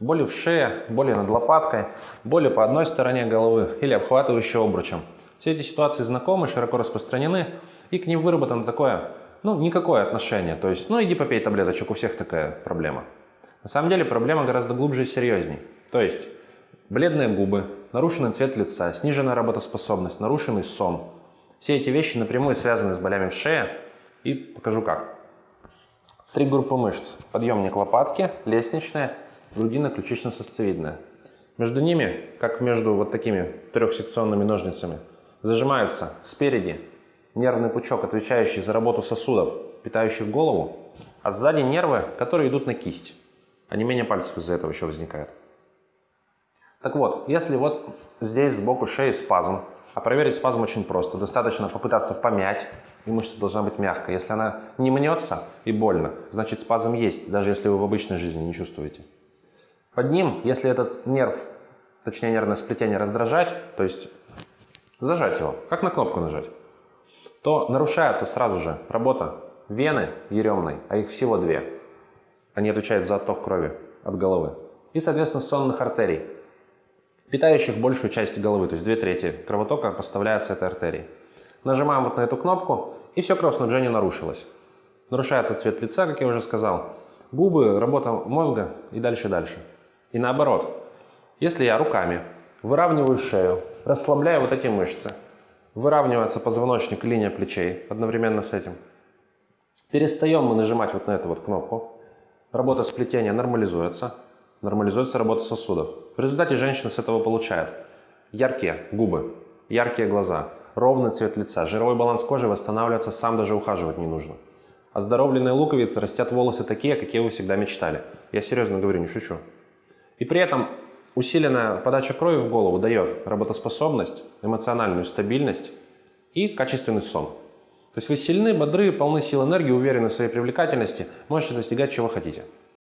Боли в шее, боли над лопаткой, боли по одной стороне головы или обхватывающие обручем. Все эти ситуации знакомы, широко распространены, и к ним выработано такое, ну, никакое отношение. То есть, ну, иди попей таблеточек, у всех такая проблема. На самом деле проблема гораздо глубже и серьезней. То есть, бледные губы, нарушенный цвет лица, сниженная работоспособность, нарушенный сон. Все эти вещи напрямую связаны с болями в шее, и покажу как. Три группы мышц. Подъемник лопатки, лестничная грудино-ключично-сосцевидная. Между ними, как между вот такими трехсекционными ножницами, зажимаются спереди нервный пучок, отвечающий за работу сосудов, питающих голову, а сзади нервы, которые идут на кисть. А не менее пальцев из-за этого еще возникает. Так вот, если вот здесь сбоку шеи спазм, а проверить спазм очень просто. Достаточно попытаться помять, и мышца должна быть мягкой. Если она не мнется и больно, значит спазм есть, даже если вы в обычной жизни не чувствуете. Под ним, если этот нерв, точнее нервное сплетение раздражать, то есть зажать его, как на кнопку нажать, то нарушается сразу же работа вены еремной, а их всего две. Они отвечают за отток крови от головы. И, соответственно, сонных артерий, питающих большую часть головы, то есть две трети кровотока поставляется этой артерии. Нажимаем вот на эту кнопку, и все кровоснабжение нарушилось. Нарушается цвет лица, как я уже сказал, губы, работа мозга и дальше-дальше. И наоборот, если я руками выравниваю шею, расслабляю вот эти мышцы, выравнивается позвоночник и линия плечей одновременно с этим, перестаем мы нажимать вот на эту вот кнопку, работа сплетения нормализуется, нормализуется работа сосудов. В результате женщина с этого получает яркие губы, яркие глаза, ровный цвет лица, жировой баланс кожи восстанавливается, сам даже ухаживать не нужно. Оздоровленные луковицы растят волосы такие, какие вы всегда мечтали. Я серьезно говорю, не шучу. И при этом усиленная подача крови в голову дает работоспособность, эмоциональную стабильность и качественный сон. То есть вы сильны, бодры, полны сил энергии, уверены в своей привлекательности, можете достигать чего хотите.